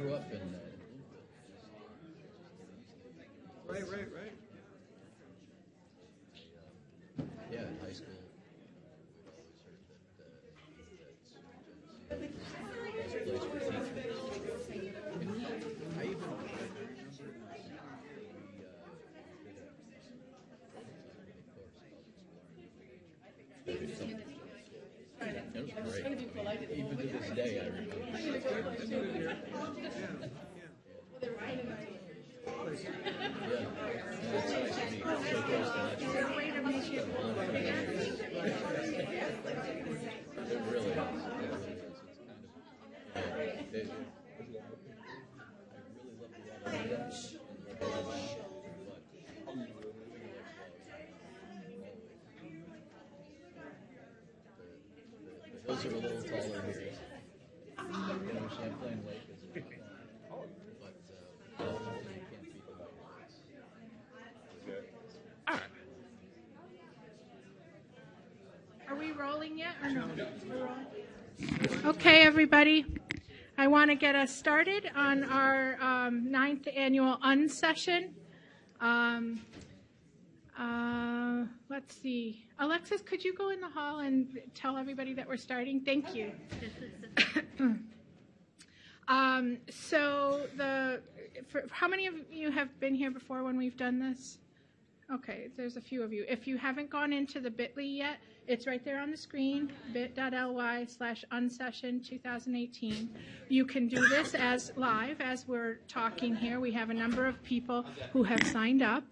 grew up in, uh, Right, right, right. yeah, in high school. we always heard that, uh, that's a place for teaching. I even, I remember, we, uh, did a, did a course called Exploring New Age. It was great. Even to this day, I remember. Yeah, it's nice to meet, so close to natural. It really is. It really is. It's kind of, yeah, it, it, I really love the weather. and the beach, but The the hills are a little taller here. You know, Champlain Lake is really tall. But, uh, ultimately, you can't beat the White Mountains. Are we rolling yet or no? Okay, everybody. I want to get us started on our um, ninth annual unsession. Um, uh, let's see. Alexis, could you go in the hall and tell everybody that we're starting? Thank you. um, so the for, how many of you have been here before when we've done this? Okay, there's a few of you. If you haven't gone into the bit.ly yet, it's right there on the screen, bit.ly slash unsession 2018. You can do this as live as we're talking here. We have a number of people who have signed up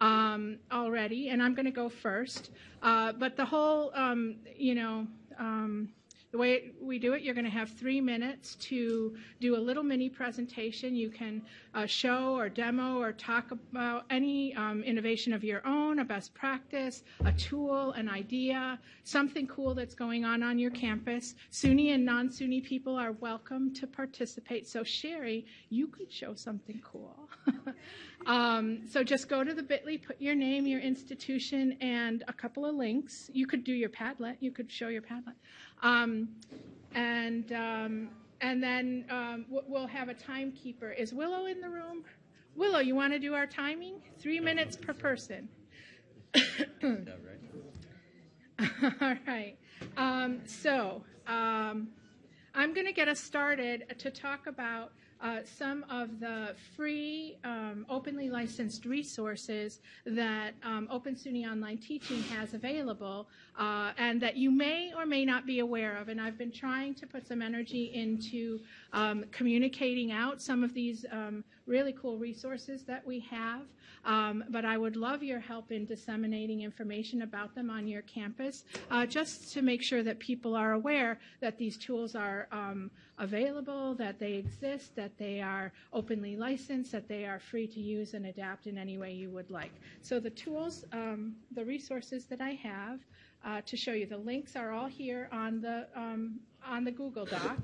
um, already, and I'm going to go first. Uh, but the whole, um, you know, um, the way we do it, you're going to have three minutes to do a little mini presentation. You can uh, show or demo or talk about any um, innovation of your own, a best practice, a tool, an idea, something cool that's going on on your campus. SUNY and non-SUNY people are welcome to participate. So Sherry, you could show something cool. um, so just go to the bit.ly, put your name, your institution, and a couple of links. You could do your Padlet. You could show your Padlet. Um, and um, and then um, we'll have a timekeeper. Is Willow in the room? Willow, you want to do our timing? Three minutes per person. All right. Um, so um, I'm going to get us started to talk about uh, some of the free, um, openly licensed resources that um, Open SUNY Online Teaching has available uh, and that you may or may not be aware of. And I've been trying to put some energy into um, communicating out some of these um, really cool resources that we have. Um, but I would love your help in disseminating information about them on your campus, uh, just to make sure that people are aware that these tools are um, available, that they exist, that they are openly licensed, that they are free to use and adapt in any way you would like. So the tools, um, the resources that I have uh, to show you, the links are all here on the um, on the Google Doc,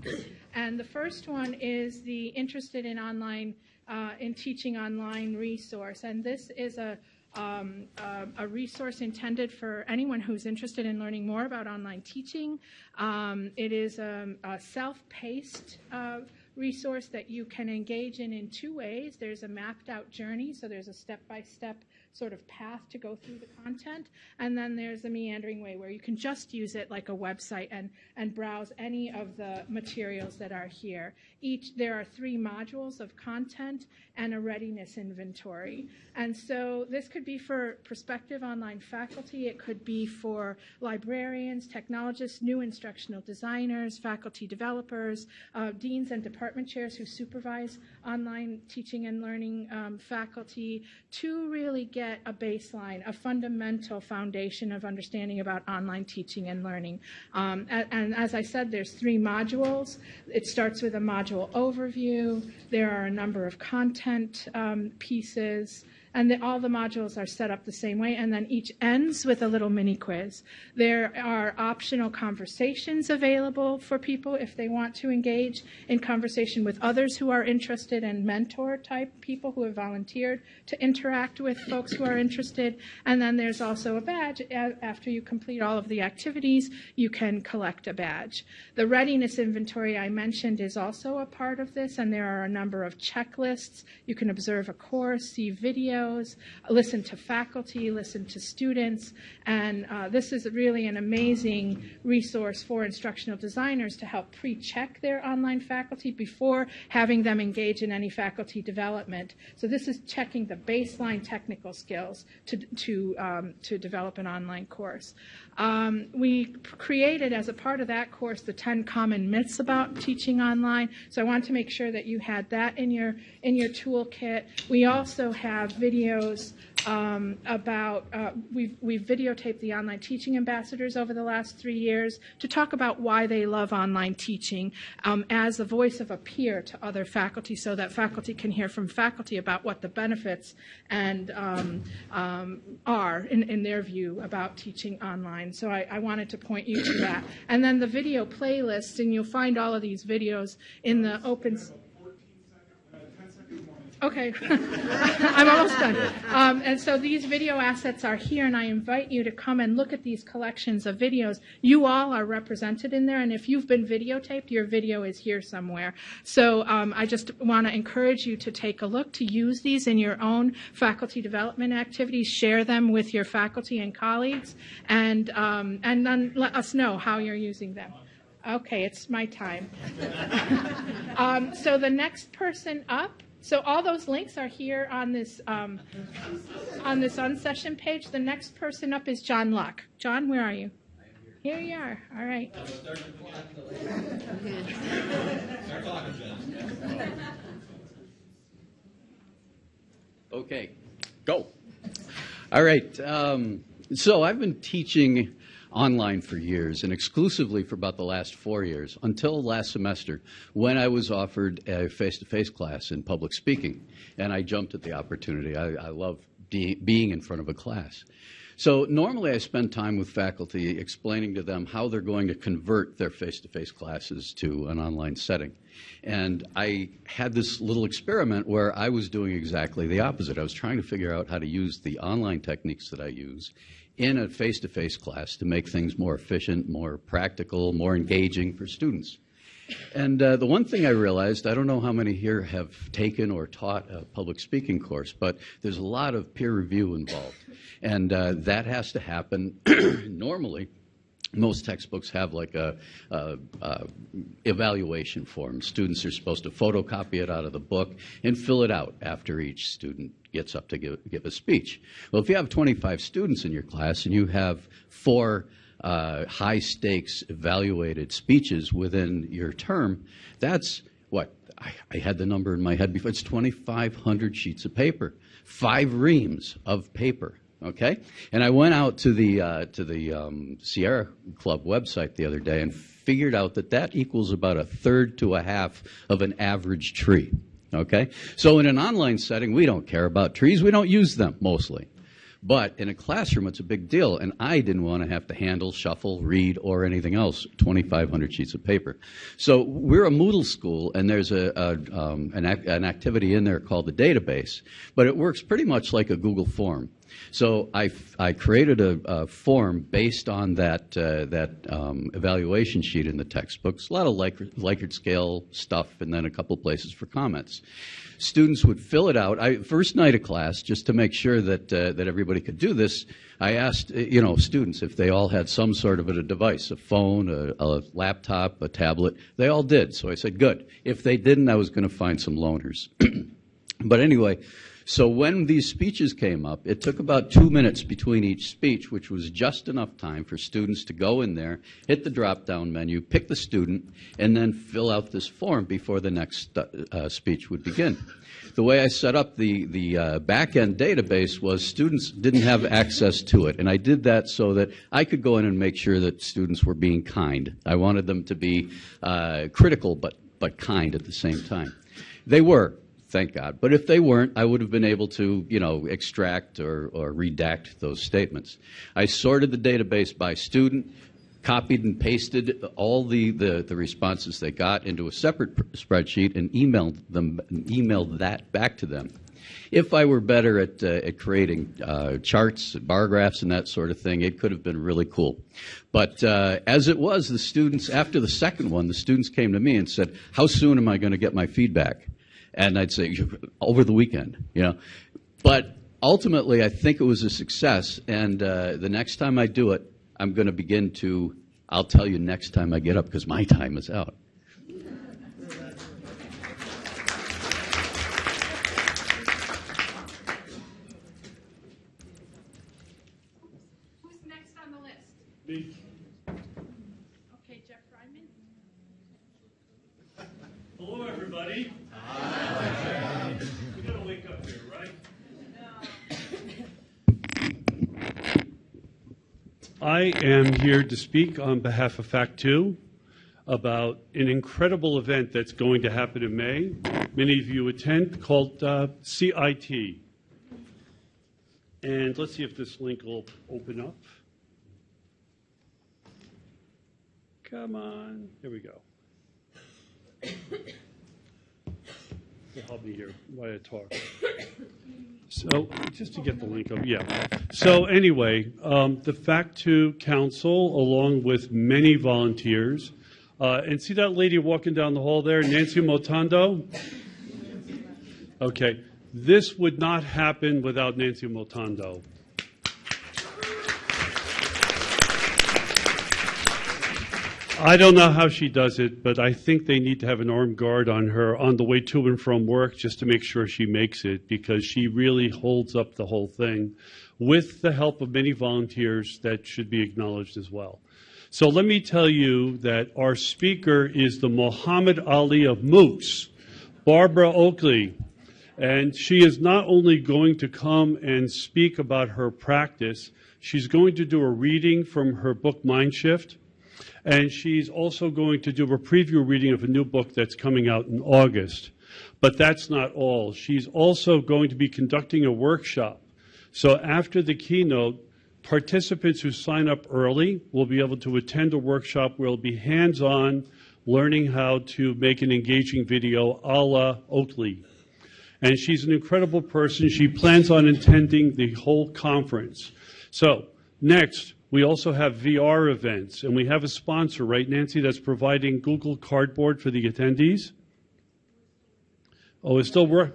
and the first one is the interested in online uh, in teaching online resource, and this is a um, uh, a resource intended for anyone who's interested in learning more about online teaching. Um, it is a, a self-paced uh, resource that you can engage in in two ways. There's a mapped out journey, so there's a step-by-step sort of path to go through the content, and then there's a meandering way where you can just use it like a website and, and browse any of the materials that are here. Each there are three modules of content and a readiness inventory. And so this could be for prospective online faculty, it could be for librarians, technologists, new instructional designers, faculty developers, uh, deans and department chairs who supervise online teaching and learning um, faculty to really get a baseline, a fundamental foundation of understanding about online teaching and learning. Um, and, and as I said, there's three modules. It starts with a module overview. There are a number of content um, pieces and the, all the modules are set up the same way, and then each ends with a little mini quiz. There are optional conversations available for people if they want to engage in conversation with others who are interested and mentor type people who have volunteered to interact with folks who are interested. And then there's also a badge. After you complete all of the activities, you can collect a badge. The readiness inventory I mentioned is also a part of this, and there are a number of checklists. You can observe a course, see videos, listen to faculty, listen to students, and uh, this is really an amazing resource for instructional designers to help pre-check their online faculty before having them engage in any faculty development. So this is checking the baseline technical skills to, to, um, to develop an online course. Um, we created as a part of that course the 10 common myths about teaching online. So I want to make sure that you had that in your in your toolkit. We also have videos um, about uh, we've we've videotaped the online teaching ambassadors over the last three years to talk about why they love online teaching um, as the voice of a peer to other faculty, so that faculty can hear from faculty about what the benefits and um, um, are in, in their view about teaching online. So I, I wanted to point you to that, and then the video playlist, and you'll find all of these videos in the open. Okay, I'm almost done. Um, and so these video assets are here, and I invite you to come and look at these collections of videos. You all are represented in there, and if you've been videotaped, your video is here somewhere. So um, I just want to encourage you to take a look, to use these in your own faculty development activities, share them with your faculty and colleagues, and um, and then let us know how you're using them. Okay, it's my time. um, so the next person up. So all those links are here on this um, on this unsession page. The next person up is John Luck. John, where are you? Here you are. All right. Okay, go. All right. Um, so I've been teaching online for years and exclusively for about the last four years until last semester when I was offered a face to face class in public speaking. And I jumped at the opportunity. I, I love being in front of a class. So normally I spend time with faculty explaining to them how they're going to convert their face-to-face classes to an online setting. And I had this little experiment where I was doing exactly the opposite. I was trying to figure out how to use the online techniques that I use in a face-to-face class to make things more efficient, more practical, more engaging for students. And uh, the one thing I realized, I don't know how many here have taken or taught a public speaking course, but there's a lot of peer review involved. And uh, that has to happen normally. Most textbooks have like a, a, a, evaluation form. Students are supposed to photocopy it out of the book and fill it out after each student gets up to give, give a speech. Well, if you have 25 students in your class and you have four uh, high stakes evaluated speeches within your term, that's what I, I, had the number in my head before. It's 2,500 sheets of paper, five reams of paper. Okay, and I went out to the uh, to the um, Sierra Club website the other day and figured out that that equals about a third to a half of an average tree. Okay, so in an online setting, we don't care about trees. We don't use them mostly. But in a classroom, it's a big deal, and I didn't want to have to handle, shuffle, read, or anything else 2,500 sheets of paper. So we're a Moodle school, and there's a, a um, an, an activity in there called the database, but it works pretty much like a Google form. So I, I created a, a, form based on that, uh, that um, evaluation sheet in the textbooks, a lot of Likert, Likert scale stuff, and then a couple places for comments. Students would fill it out. I, first night of class, just to make sure that, uh, that everybody could do this, I asked, you know, students if they all had some sort of a device, a phone, a, a laptop, a tablet. They all did. So I said, good. If they didn't, I was going to find some loners. but anyway, so when these speeches came up, it took about two minutes between each speech, which was just enough time for students to go in there, hit the drop-down menu, pick the student, and then fill out this form before the next uh, speech would begin. The way I set up the, the uh, back-end database was students didn't have access to it, and I did that so that I could go in and make sure that students were being kind. I wanted them to be uh, critical but, but kind at the same time. They were thank God. But if they weren't, I would have been able to, you know, extract or, or redact those statements. I sorted the database by student, copied and pasted all the, the, the responses they got into a separate pr- spreadsheet and emailed them, emailed that back to them. If I were better at, uh, at creating uh, charts, bar graphs, and that sort of thing, it could have been really cool. But uh, as it was, the students, after the second one, the students came to me and said, How soon am I going to get my feedback? And I'd say, Over the weekend, you know. But ultimately, I think it was a success, and uh, the next time I do it, I'm going to begin to, I'll tell you next time I get up because my time is out. Who's next on the list? Me. Okay, Jeff Ryman. Hello, everybody. Hi. We gotta wake up here, right? I am here to speak on behalf of Fact Two about an incredible event that's going to happen in May. Many of you attend called uh, CIT. And let's see if this link will open up. Come on. Here we go. Help me here while I talk. So, just to get the link up, yeah. So anyway, um, the Fact Two Council, along with many volunteers, uh, and see that lady walking down the hall there, Nancy Motondo? Okay, this would not happen without Nancy Motondo. I don't know how she does it, but I think they need to have an armed guard on her on the way to and from work just to make sure she makes it because she really holds up the whole thing with the help of many volunteers that should be acknowledged as well. So let me tell you that our speaker is the Muhammad Ali of MOOCs, Barbara Oakley. And she is not only going to come and speak about her practice, she's going to do a reading from her book Mindshift. And she's also going to do a preview reading of a new book that's coming out in August. But that's not all. She's also going to be conducting a workshop. So after the keynote, participants who sign up early will be able to attend a workshop where it'll be hands on learning how to make an engaging video a la Oakley. And she's an incredible person. She plans on attending the whole conference. So, next, we also have VR events, and we have a sponsor, right, Nancy, that's providing Google Cardboard for the attendees? Oh, it's still work?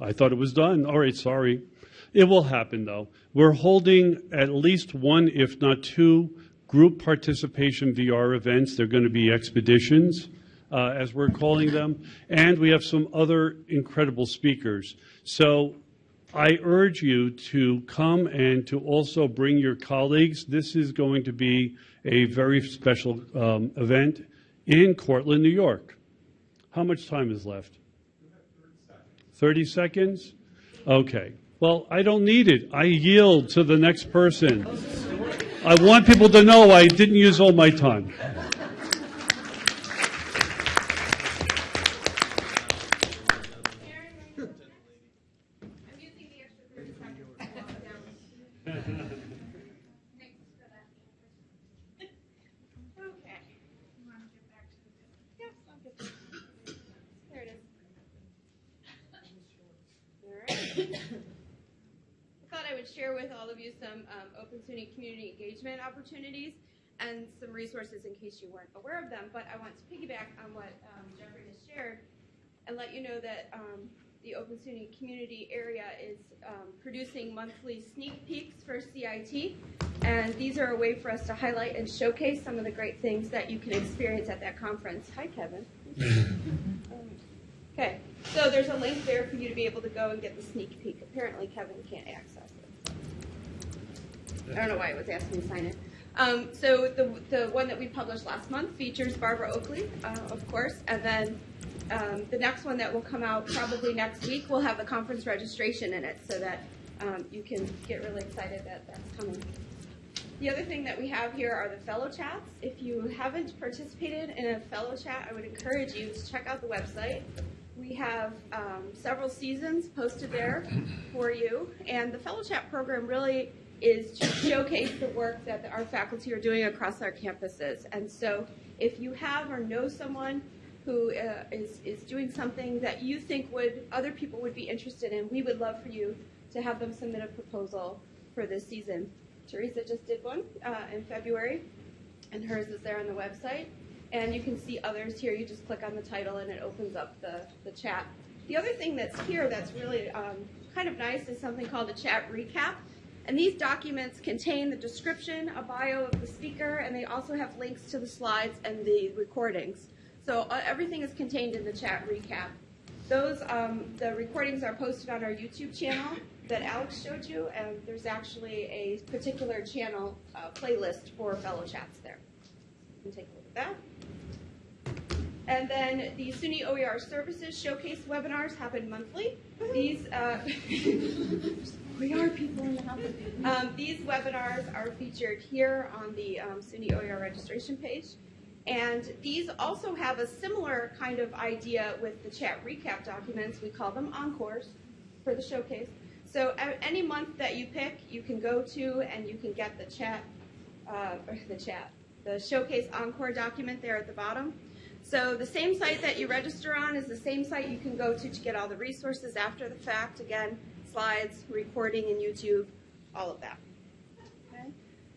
I thought it was done. All right, sorry. It will happen, though. We're holding at least one, if not two, group participation VR events. They're going to be expeditions, uh, as we're calling them, and we have some other incredible speakers. So I urge you to come and to also bring your colleagues. This is going to be a very special um, event in Cortland, New York. How much time is left? 30 seconds? Okay. Well, I don't need it. I yield to the next person. I want people to know I didn't use all my time. I'm using the extra thirty seconds to walk down. Thanks for that. Okay. You want to get back to the, yes, I'll get there. There it is. All right. I thought I would share with all of you some um, Open SUNY community engagement opportunities and some resources in case you weren't aware of them. But I want to piggyback on what um, Jeffrey has shared and let you know that um, the Open SUNY community area is um, producing monthly sneak peeks for CIT. And these are a way for us to highlight and showcase some of the great things that you can experience at that conference. Hi, Kevin. Okay, so there's a link there for you to be able to go and get the sneak peek. Apparently Kevin can't access it. I don't know why it was asking me to sign it. Um, so the, the one that we published last month features Barbara Oakley, uh, of course, and then um, the next one that will come out probably next week will have the conference registration in it so that um, you can get really excited that that's coming. The other thing that we have here are the fellow chats. If you haven't participated in a fellow chat, I would encourage you to check out the website. we have um, several seasons posted there for you, and the Fellow Chat program really is to showcase the work that our faculty are doing across our campuses. And so, if you have or know someone who uh, is is doing something that you think would other people would be interested in, we would love for you to have them submit a proposal for this season. Teresa just did one uh, in February, and hers is there on the website. And you can see others here. You just click on the title and it opens up the, the chat. The other thing that's here that's really um, kind of nice is something called a chat recap. And these documents contain the description, a bio of the speaker, and they also have links to the slides and the recordings. So uh, everything is contained in the chat recap. Those um, the recordings are posted on our YouTube channel that Alex showed you, and there's actually a particular channel uh, playlist for fellow chats there. You can take a look at that. And then the SUNY OER Services Showcase webinars happen monthly. These uh, OER people in the house. Um, these webinars are featured here on the um, SUNY OER registration page. And these also have a similar kind of idea with the chat recap documents. We call them encores for the showcase. So any month that you pick, you can go to and you can get the chat, uh, the chat, the showcase encore document there at the bottom. So the same site that you register on is the same site you can go to to get all the resources after the fact. Again, slides, recording in YouTube, all of that. Okay?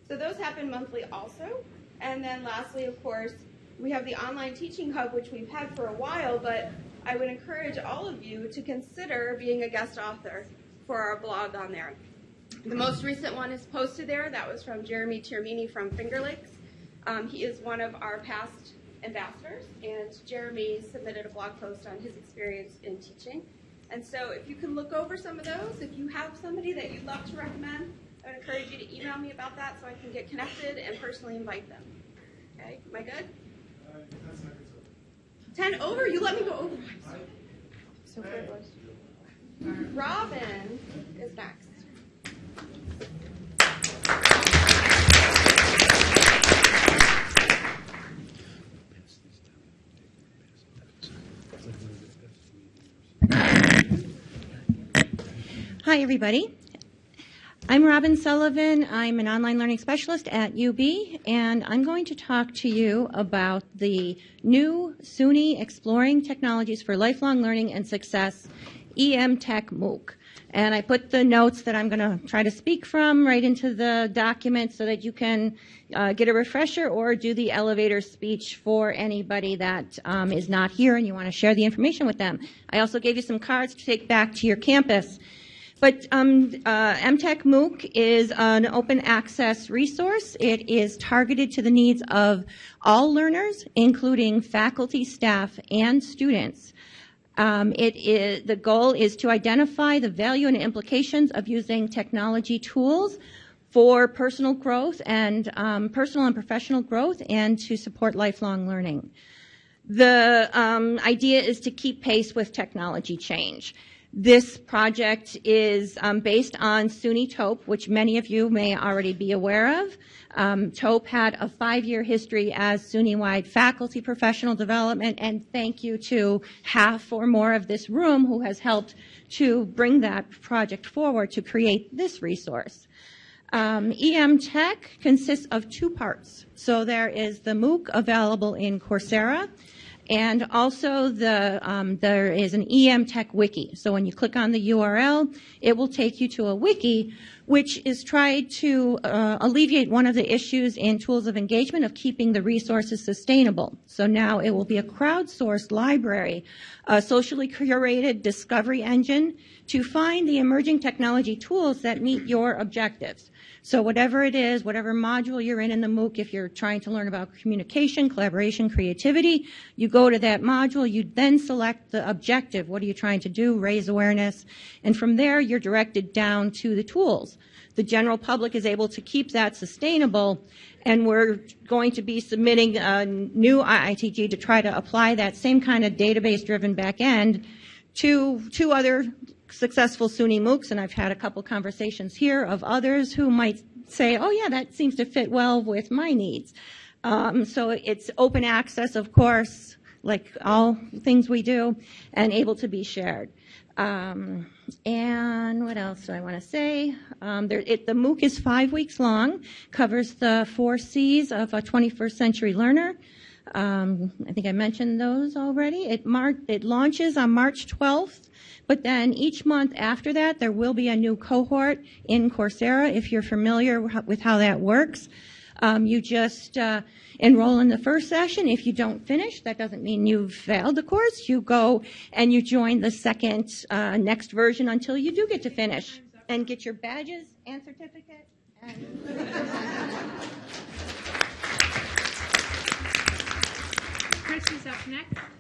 So those happen monthly also. And then lastly, of course, we have the online teaching hub, which we've had for a while, but I would encourage all of you to consider being a guest author for our blog on there. The most recent one is posted there. That was from Jeremy Termini from Finger Lakes. Um, he is one of our past ambassadors, and Jeremy submitted a blog post on his experience in teaching. And so if you can look over some of those, if you have somebody that you'd love to recommend, I would encourage you to email me about that so I can get connected and personally invite them. Okay, am I good? Ten over? You let me go over. So privileged. Robin is next. Hi, everybody. I'm Robin Sullivan. I'm an online learning specialist at UB, and I'm going to talk to you about the new SUNY Exploring Technologies for Lifelong Learning and Success EmTech MOOC. And I put the notes that I'm going to try to speak from right into the document so that you can uh, get a refresher or do the elevator speech for anybody that um, is not here and you want to share the information with them. I also gave you some cards to take back to your campus. But um, uh, EmTech MOOC is an open access resource. It is targeted to the needs of all learners, including faculty, staff, and students. Um, it is, the goal is to identify the value and implications of using technology tools for personal growth and um, personal and professional growth and to support lifelong learning. The um, idea is to keep pace with technology change. This project is um, based on SUNY TOEP, which many of you may already be aware of. Um, TOEP had a five-year history as SUNY-wide faculty professional development, and thank you to half or more of this room who has helped to bring that project forward to create this resource. Um, EmTech consists of two parts. So there is the MOOC available in Coursera, and also the, um, there is an EmTech wiki. So when you click on the URL, it will take you to a wiki which is tried to uh, alleviate one of the issues in tools of engagement of keeping the resources sustainable. So now it will be a crowdsourced library, a socially curated discovery engine to find the emerging technology tools that meet your objectives. So whatever it is, whatever module you're in in the MOOC, if you're trying to learn about communication, collaboration, creativity, you go to that module, you then select the objective. What are you trying to do? Raise awareness. And from there, you're directed down to the tools. The general public is able to keep that sustainable, and we're going to be submitting a new IITG to try to apply that same kind of database-driven back end to two other successful SUNY MOOCs, and I've had a couple conversations here of others who might say, oh yeah, that seems to fit well with my needs. Um, so it's open access, of course, like all things we do, and able to be shared. Um, and what else do I want to say? Um, there, it, the MOOC is five weeks long, covers the four C's of a 21st century learner. Um, I think I mentioned those already. It, mar- it launches on March 12th, but then each month after that, there will be a new cohort in Coursera if you're familiar with how that works. Um, you just uh, enroll in the first session. If you don't finish, that doesn't mean you've failed the course. You go and you join the second, uh, next version until you do get to finish and get your badges and certificate. And Chris is up next.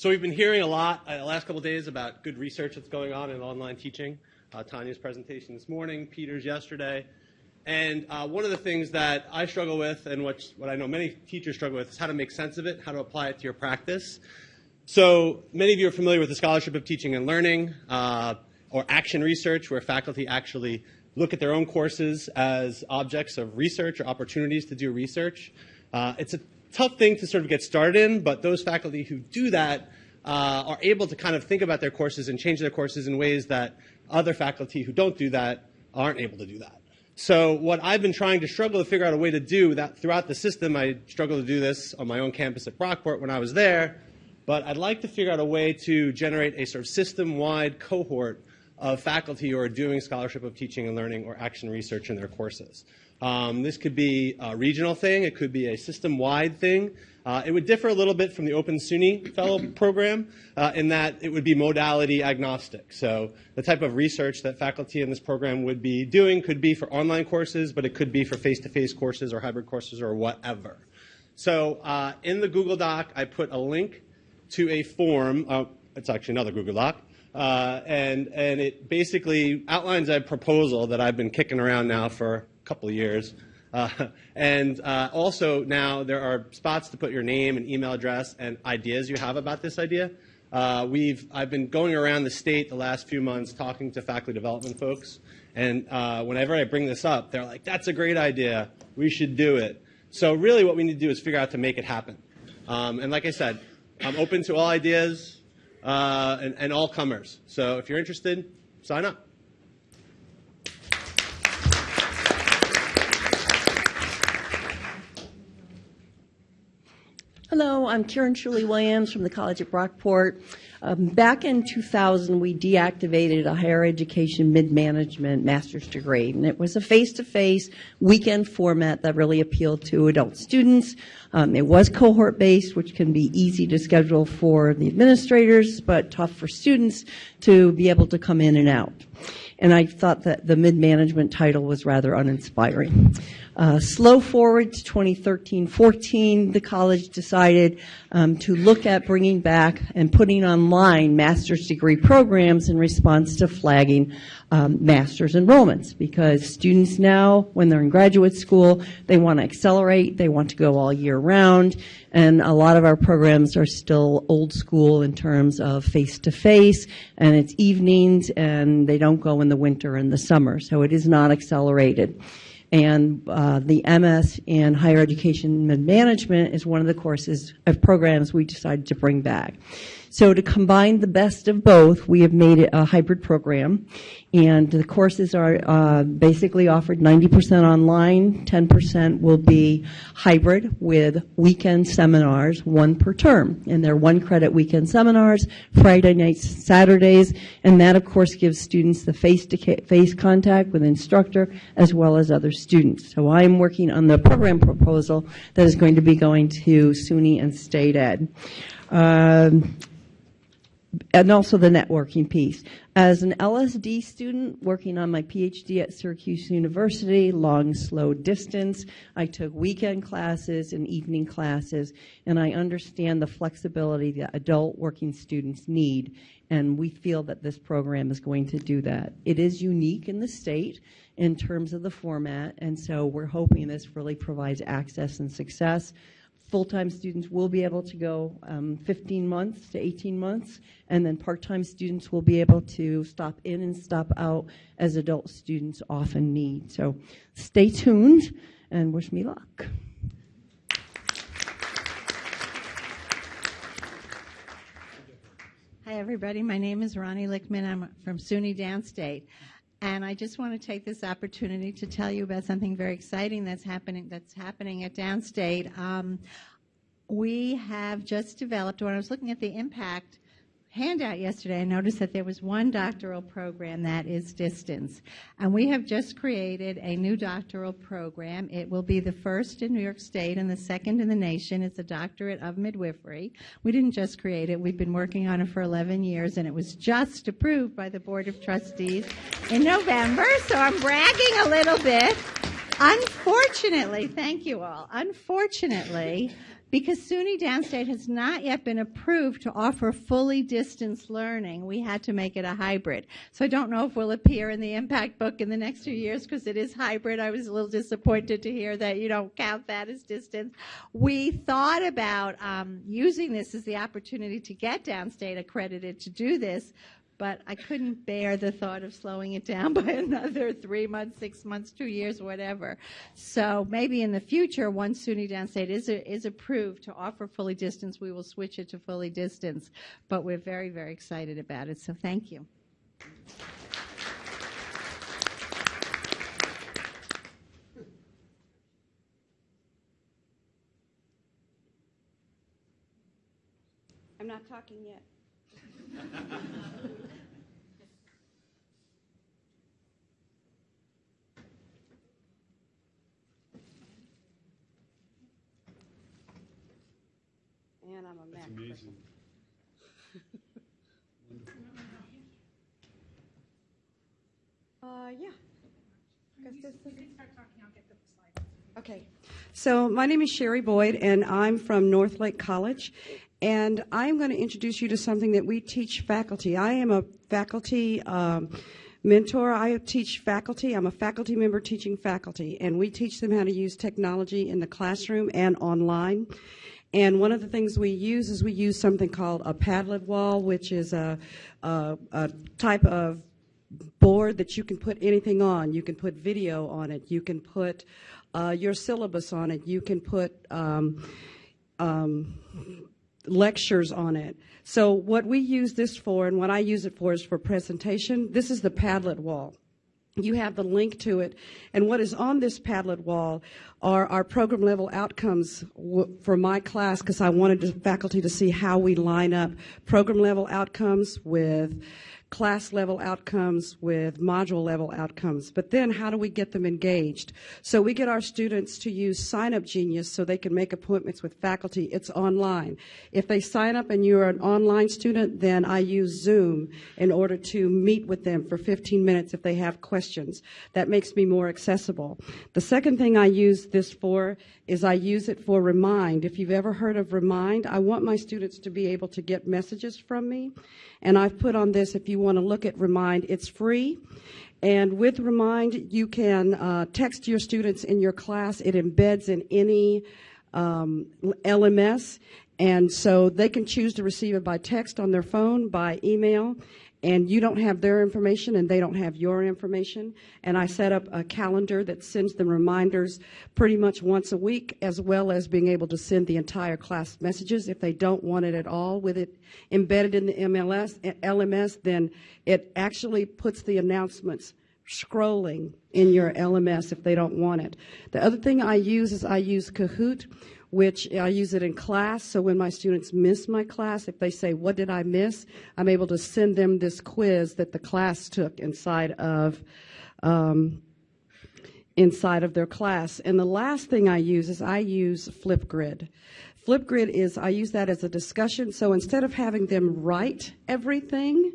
So we've been hearing a lot uh, the last couple days about good research that's going on in online teaching. Uh, Tanya's presentation this morning, Peter's yesterday. And uh, one of the things that I struggle with, and what, what I know many teachers struggle with, is how to make sense of it, how to apply it to your practice. So many of you are familiar with the Scholarship of Teaching and Learning, uh, or action research, where faculty actually look at their own courses as objects of research or opportunities to do research. Uh, it's a tough thing to sort of get started in, but those faculty who do that uh, are able to kind of think about their courses and change their courses in ways that other faculty who don't do that aren't able to do that. So what I've been trying to struggle to figure out a way to do that throughout the system, I struggled to do this on my own campus at Brockport when I was there, but I'd like to figure out a way to generate a sort of system-wide cohort of faculty who are doing scholarship of teaching and learning or action research in their courses. Um, this could be a regional thing. It could be a system-wide thing. Uh, it would differ a little bit from the Open SUNY Fellow Program uh, in that it would be modality agnostic. So the type of research that faculty in this program would be doing could be for online courses, but it could be for face-to-face courses or hybrid courses or whatever. So uh, in the Google Doc, I put a link to a form. Uh, it's actually another Google Doc. Uh, and, and it basically outlines a proposal that I've been kicking around now for couple of years. Uh, and uh, also now there are spots to put your name and email address and ideas you have about this idea. Uh, we've, I've been going around the state the last few months talking to faculty development folks. And uh, whenever I bring this up, they're like, that's a great idea. We should do it. So really what we need to do is figure out to make it happen. Um, and like I said, I'm open to all ideas uh, and, and all comers. So if you're interested, sign up. I'm Karen Shirley Williams from the College at Brockport. Um, back in 2000, we deactivated a higher education mid-management master's degree, and it was a face-to-face weekend format that really appealed to adult students. Um, it was cohort-based, which can be easy to schedule for the administrators, but tough for students to be able to come in and out and I thought that the mid-management title was rather uninspiring. Uh, slow forward to 2013-14, the college decided um, to look at bringing back and putting online master's degree programs in response to flagging um, master's enrollments because students now, when they're in graduate school, they want to accelerate, they want to go all year round, and a lot of our programs are still old school in terms of face-to-face, and it's evenings, and they don't go in the winter and the summer, so it is not accelerated. And uh, the MS in higher education management is one of the courses of programs we decided to bring back. So to combine the best of both, we have made it a hybrid program. And the courses are uh, basically offered 90% online, 10% will be hybrid with weekend seminars, one per term. And they're one credit weekend seminars, Friday nights, Saturdays, and that of course gives students the face-to-face contact with instructor as well as other students. So I'm working on the program proposal that is going to be going to SUNY and State Ed. Um, and also the networking piece. As an LSD student working on my PhD at Syracuse University, long, slow distance, I took weekend classes and evening classes, and I understand the flexibility that adult working students need, and we feel that this program is going to do that. It is unique in the state in terms of the format, and so we're hoping this really provides access and success Full-time students will be able to go um, 15 months to 18 months, and then part-time students will be able to stop in and stop out as adult students often need. So stay tuned and wish me luck. Hi, everybody. My name is Ronnie Lickman. I'm from SUNY Downstate. And I just want to take this opportunity to tell you about something very exciting that's happening, that's happening at Downstate. Um, we have just developed, when I was looking at the impact handout yesterday, I noticed that there was one doctoral program that is distance. And we have just created a new doctoral program. It will be the first in New York State and the second in the nation. It's a doctorate of midwifery. We didn't just create it, we've been working on it for 11 years, and it was just approved by the Board of Trustees in November, so I'm bragging a little bit. Unfortunately, thank you all. Unfortunately, because SUNY Downstate has not yet been approved to offer fully distance learning, we had to make it a hybrid. So I don't know if we'll appear in the impact book in the next few years because it is hybrid. I was a little disappointed to hear that you don't count that as distance. We thought about um, using this as the opportunity to get Downstate accredited to do this, but I couldn't bear the thought of slowing it down by another three months, six months, two years, whatever. So maybe in the future, once SUNY Downstate is, is approved to offer fully distance, we will switch it to fully distance. But we're very, very excited about it. So thank you. I'm not talking yet. And I'm a Mac person. Uh, yeah. 'Cause this is- Okay. So my name is Sherry Boyd, and I'm from Northlake College. And I'm going to introduce you to something that we teach faculty. I am a faculty um, mentor. I teach faculty. I'm a faculty member teaching faculty, and we teach them how to use technology in the classroom and online. And one of the things we use is we use something called a Padlet wall, which is a, a, a type of board that you can put anything on. You can put video on it. You can put uh, your syllabus on it. You can put um, um, lectures on it. So what we use this for, and what I use it for, is for presentation. This is the Padlet wall. You have the link to it, and what is on this Padlet wall are our program level outcomes for my class because I wanted the faculty to see how we line up program level outcomes with class level outcomes with module level outcomes. But then how do we get them engaged? So we get our students to use Sign Up Genius so they can make appointments with faculty. It's online. If they sign up and you're an online student, then I use Zoom in order to meet with them for 15 minutes if they have questions. That makes me more accessible. The second thing I use this for is I use it for Remind. If you've ever heard of Remind, I want my students to be able to get messages from me. And I've put on this, if you want to look at Remind, it's free. And with Remind, you can uh, text your students in your class. It embeds in any um, LMS. And so they can choose to receive it by text on their phone, by email, and you don't have their information and they don't have your information. And I set up a calendar that sends them reminders pretty much once a week, as well as being able to send the entire class messages. If they don't want it at all with it embedded in the MLS, LMS, then it actually puts the announcements scrolling in your LMS if they don't want it. The other thing I use is I use Kahoot, which I use it in class. So when my students miss my class, if they say, What did I miss? I'm able to send them this quiz that the class took inside of. Um, inside of their class. And the last thing I use is I use Flipgrid. Flipgrid is, I use that as a discussion. So instead of having them write everything,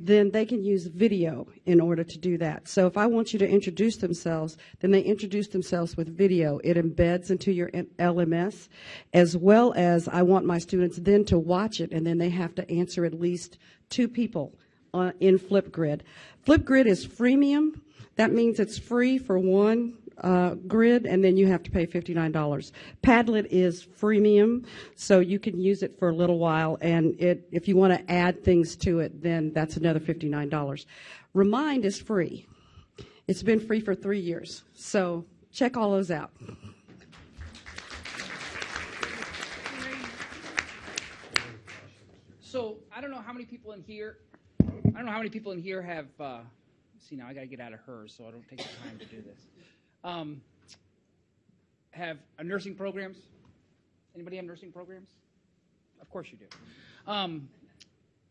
then they can use video in order to do that. So if I want you to introduce themselves, then they introduce themselves with video. It embeds into your LMS, as well as I want my students then to watch it, and then they have to answer at least two people uh, in Flipgrid. Flipgrid is freemium. That means it's free for one uh, grid, and then you have to pay $59. Padlet is freemium, so you can use it for a little while, and it, if you want to add things to it, then that's another $59. Remind is free. It's been free for three years, so check all those out. So I don't know how many people in here. I don't know how many people in here have. Uh, see now, I got to get out of hers, so I don't take the time to do this. Um, have uh, nursing programs? Anybody have nursing programs? Of course you do. Um,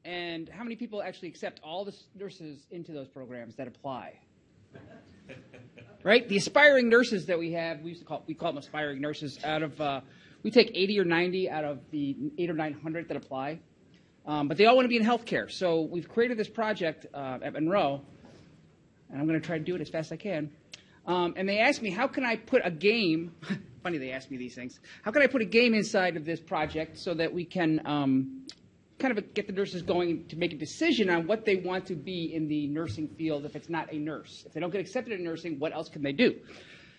and how many people actually accept all the nurses into those programs that apply? right? The aspiring nurses that we have, we used to call we call them aspiring nurses. Out of uh, we take 80 or 90 out of the eight or 900 that apply, um, but they all want to be in healthcare. So we've created this project uh, at Monroe, and I'm going to try to do it as fast as I can. Um, and they asked me, how can I put a game? funny they ask me these things. How can I put a game inside of this project so that we can um, kind of get the nurses going to make a decision on what they want to be in the nursing field if it's not a nurse. If they don't get accepted in nursing, what else can they do?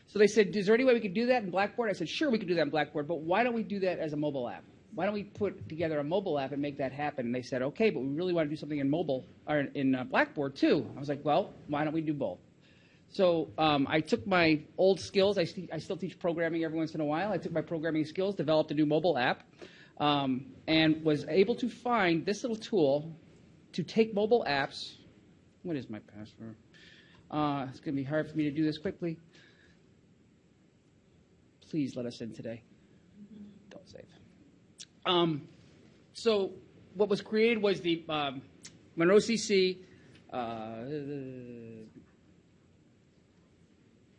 So they said, is there any way we could do that in Blackboard? I said, sure, we could do that in Blackboard, but why don't we do that as a mobile app? Why don't we put together a mobile app and make that happen? And they said, okay, but we really want to do something in mobile or in uh, Blackboard too. I was like, well, why don't we do both? So um, I took my old skills. I, st- I still teach programming every once in a while. I took my programming skills, developed a new mobile app, um, and was able to find this little tool to take mobile apps. What is my password? Uh, it's going to be hard for me to do this quickly. Please let us in today. Don't save. Um, so what was created was the um, Monroe CC uh,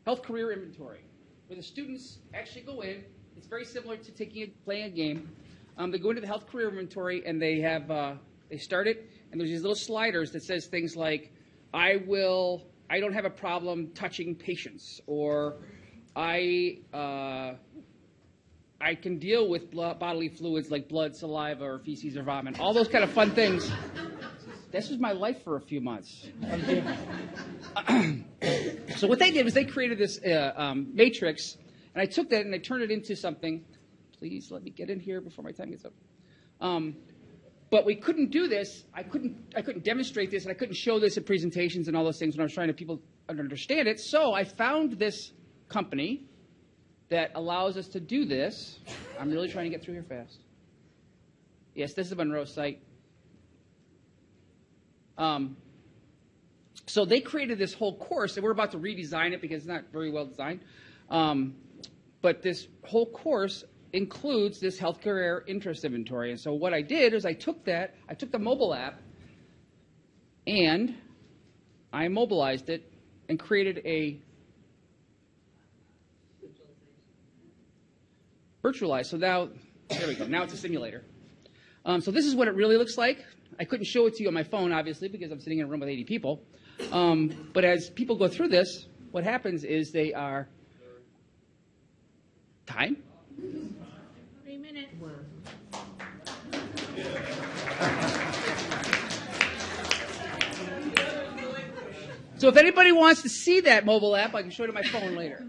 health career inventory, where the students actually go in. It's very similar to taking a, playing a game. Um, they go into the health career inventory and they have uh, they start it, and there's these little sliders that says things like, "I will, I don't have a problem touching patients," or "I." Uh, I can deal with bodily fluids like blood, saliva, or feces or vomit. All those kind of fun things. This was my life for a few months. so what they did was they created this uh, um, matrix, and I took that and I turned it into something. Please let me get in here before my time gets up. Um, but we couldn't do this. I couldn't. I couldn't demonstrate this, and I couldn't show this at presentations and all those things when I was trying to people understand it. So I found this company that allows us to do this. I'm really trying to get through here fast. Yes, this is the Monroe site. Um, so they created this whole course, and we're about to redesign it because it's not very well designed. Um, but this whole course includes this healthcare interest inventory. And so what I did is I took that, I took the mobile app, and I mobilized it and created a virtualized. So now, there we go. Now it's a simulator. Um, so this is what it really looks like. I couldn't show it to you on my phone, obviously, because I'm sitting in a room with 80 people. Um, but as people go through this, what happens is they are time. Three minutes. So if anybody wants to see that mobile app, I can show it on my phone later.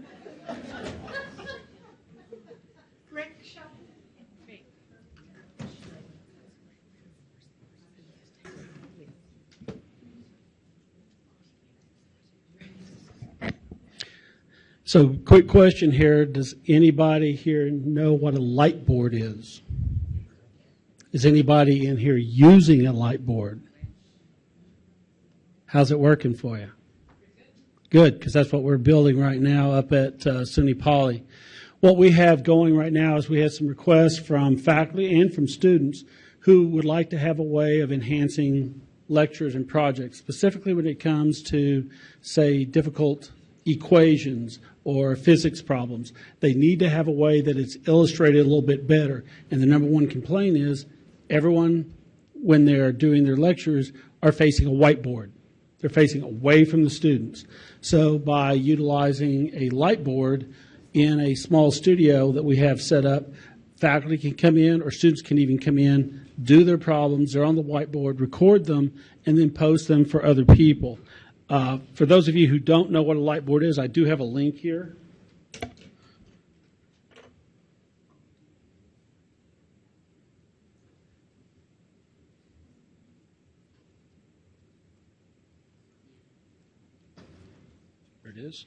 So, quick question here. Does anybody here know what a light board is? Is anybody in here using a light board? How's it working for you? Good, because that's what we're building right now up at uh, SUNY Poly. What we have going right now is we have some requests from faculty and from students who would like to have a way of enhancing lectures and projects, specifically when it comes to, say, difficult equations or physics problems. They need to have a way that it's illustrated a little bit better. And the number one complaint is everyone, when they're doing their lectures, are facing a whiteboard. They're facing away from the students. So by utilizing a light board in a small studio that we have set up, faculty can come in or students can even come in, do their problems, they're on the whiteboard, record them, and then post them for other people. Uh, for those of you who don't know what a light board is, I do have a link here. There it is.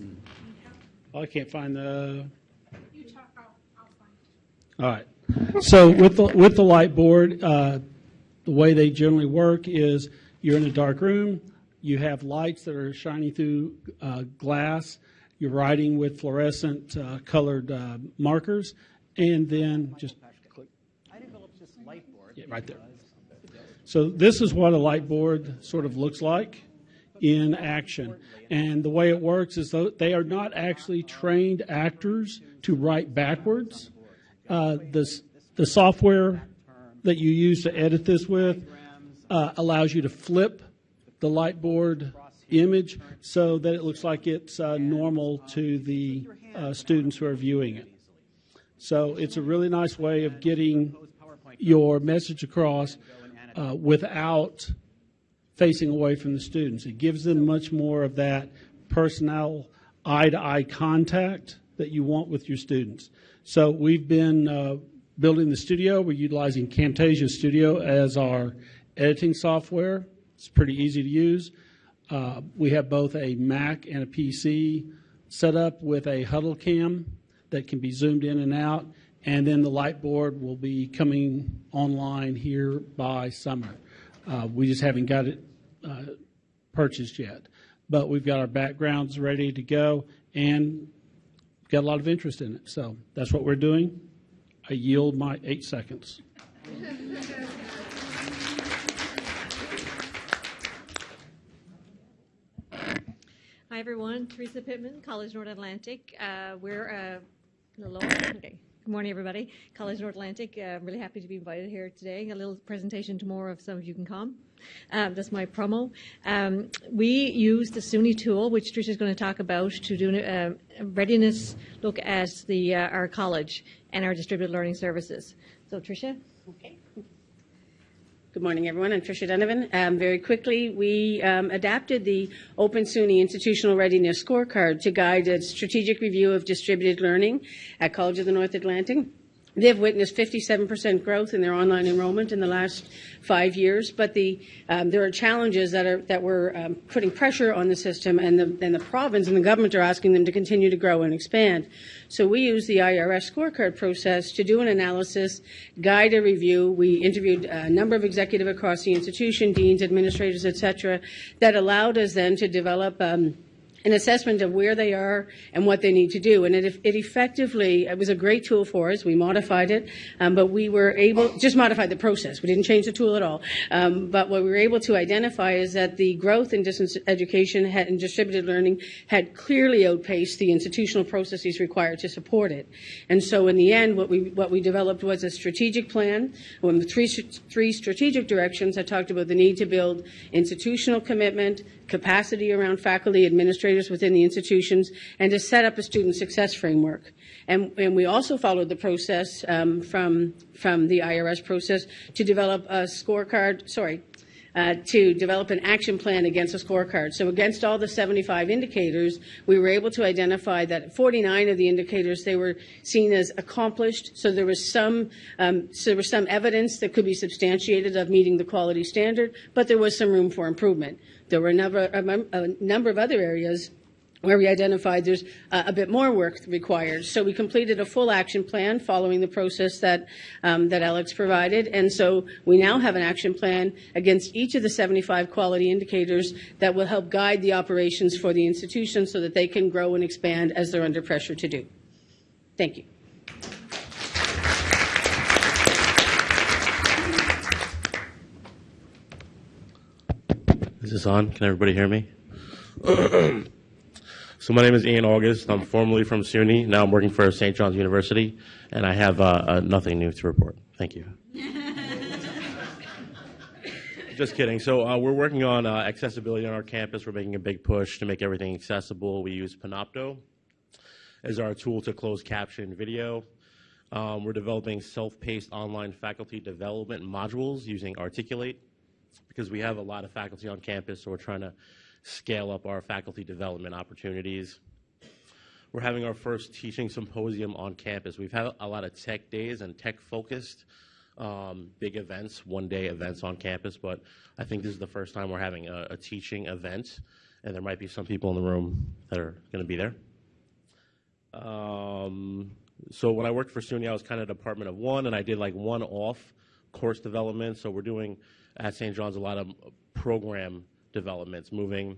Mm. Oh, I can't find the. You talk, I'll, I'll find it. All right. So with the, with the light board, uh, the way they generally work is you're in a dark room, you have lights that are shining through uh, glass, you're writing with fluorescent uh, colored uh, markers, and then just click. I developed this light board. Yeah, right there. So this is what a light board sort of looks like in action. And the way it works is though they are not actually trained actors to write backwards. Uh, this, the software that you use to edit this with uh, allows you to flip the light board image so that it looks like it's uh, normal to the uh, students who are viewing it. So it's a really nice way of getting your message across uh, without facing away from the students. It gives them much more of that personal eye-to-eye contact that you want with your students. So we've been uh, building the studio. We're utilizing Camtasia Studio as our editing software. It's pretty easy to use. Uh, we have both a Mac and a PC set up with a huddle cam that can be zoomed in and out, and then the light board will be coming online here by summer. Uh, we just haven't got it uh, purchased yet, but we've got our backgrounds ready to go and got a lot of interest in it. So that's what we're doing. I yield my eight seconds. Hi, everyone. Teresa Pittman, College North Atlantic. Uh, we're uh, a little lower. Okay. Good morning, everybody. College North Atlantic. Uh, I'm really happy to be invited here today. A little presentation tomorrow if some of you can come. Um, that's my promo. Um, we use the SUNY tool, which Tricia is going to talk about, to do a, a readiness look at the uh, our college and our distributed learning services. So, Tricia. Okay. Good morning, everyone. I'm Tricia Donovan. Um, very quickly, we um, adapted the Open SUNY Institutional Readiness Scorecard to guide a strategic review of distributed learning at College of the North Atlantic. They've witnessed 57% growth in their online enrollment in the last five years, but the, um, there are challenges that are that were um, putting pressure on the system, and the and the province and the government are asking them to continue to grow and expand. So we use the IRS scorecard process to do an analysis, guide a review. We interviewed a number of executive across the institution, deans, administrators, et cetera, that allowed us then to develop. Um, an assessment of where they are and what they need to do. And it, it effectively, it was a great tool for us. We modified it, um, but we were able, just modified the process. We didn't change the tool at all. Um, but what we were able to identify is that the growth in distance education had, and distributed learning had clearly outpaced the institutional processes required to support it. And so in the end, what we, what we developed was a strategic plan with three, three strategic directions that talked about the need to build institutional commitment, capacity around faculty, administrators within the institutions, and to set up a student success framework. And, and we also followed the process um, from, from the IRS process to develop a scorecard, sorry, uh, to develop an action plan against a scorecard. So against all the 75 indicators, we were able to identify that 49 of the indicators they were seen as accomplished. So there was some um, so there was some evidence that could be substantiated of meeting the quality standard, but there was some room for improvement. There were a number, a number of other areas where we identified there's uh, a bit more work required. So we completed a full action plan following the process that um, that Alex provided, and so we now have an action plan against each of the 75 quality indicators that will help guide the operations for the institution so that they can grow and expand as they're under pressure to do. Thank you. Is this on? Can everybody hear me? so my name is Ian August. I'm formerly from SUNY. Now I'm working for St. John's University, and I have uh, uh, nothing new to report. Thank you. Just kidding. So uh, we're working on uh, accessibility on our campus. We're making a big push to make everything accessible. We use Panopto as our tool to close caption video. Um, we're developing self-paced online faculty development modules using Articulate because we have a lot of faculty on campus, so we're trying to scale up our faculty development opportunities. We're having our first teaching symposium on campus. We've had a lot of tech days and tech focused um, big events, one day events on campus, but I think this is the first time we're having a, a teaching event. and there might be some people in the room that are going to be there. Um, so when I worked for SUNY, I was kind of department of one, and I did like one-off course development. So we're doing at St. John's a lot of program developments, moving